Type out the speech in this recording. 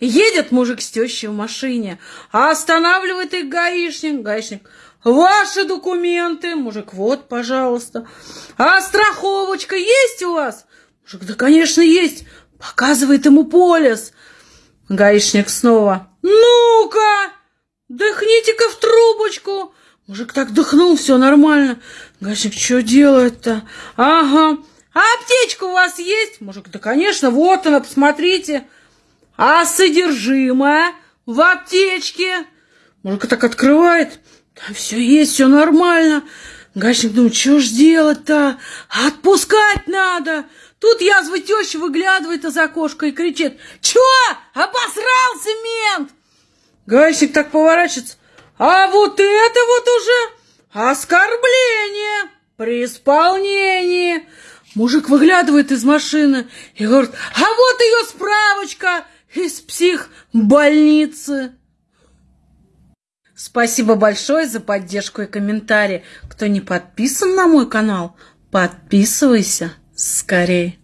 Едет мужик с тещей в машине, а останавливает их гаишник. Гаишник, ваши документы. Мужик, вот, пожалуйста. А страховочка есть у вас? Мужик, да, конечно, есть. Показывает ему полис. Гаишник снова, ну-ка, дыхните-ка в трубочку. Мужик так дыхнул, все нормально. Гаишник, что делает-то? Ага. А аптечка у вас есть? Мужик, да, конечно, вот она, посмотрите. А содержимое в аптечке? Мужик так открывает. Да все есть, все нормально. Гачник думает, что ж делать-то? Отпускать надо. Тут язва теща выглядывает из окошка и кричит. Чё? Обосрался мент? Гачник так поворачивается. А вот это вот уже оскорбление при исполнении. Мужик выглядывает из машины и говорит, а вот ее справочка из психбольницы. Спасибо большое за поддержку и комментарии. Кто не подписан на мой канал, подписывайся скорее.